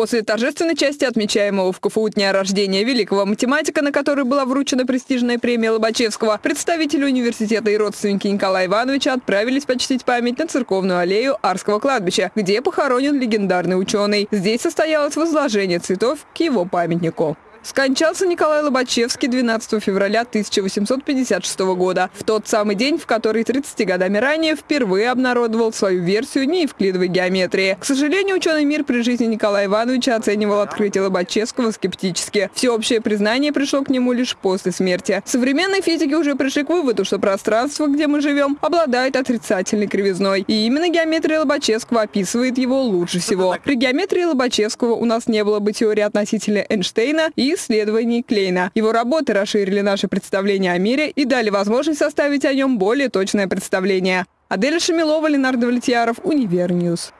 После торжественной части отмечаемого в КФУ дня рождения великого математика, на который была вручена престижная премия Лобачевского, представители университета и родственники Николая Ивановича отправились почтить память на церковную аллею Арского кладбища, где похоронен легендарный ученый. Здесь состоялось возложение цветов к его памятнику. Скончался Николай Лобачевский 12 февраля 1856 года, в тот самый день, в который 30 годами ранее впервые обнародовал свою версию неевклидовой геометрии. К сожалению, ученый мир при жизни Николая Ивановича оценивал открытие Лобачевского скептически. Всеобщее признание пришло к нему лишь после смерти. Современные физики уже пришли к выводу, что пространство, где мы живем, обладает отрицательной кривизной. И именно геометрия Лобачевского описывает его лучше всего. При геометрии Лобачевского у нас не было бы теории относительности Эйнштейна и исследований Клейна. Его работы расширили наше представление о мире и дали возможность составить о нем более точное представление. Аделя Шамилова, Ленар Давлетьяров, Univer News.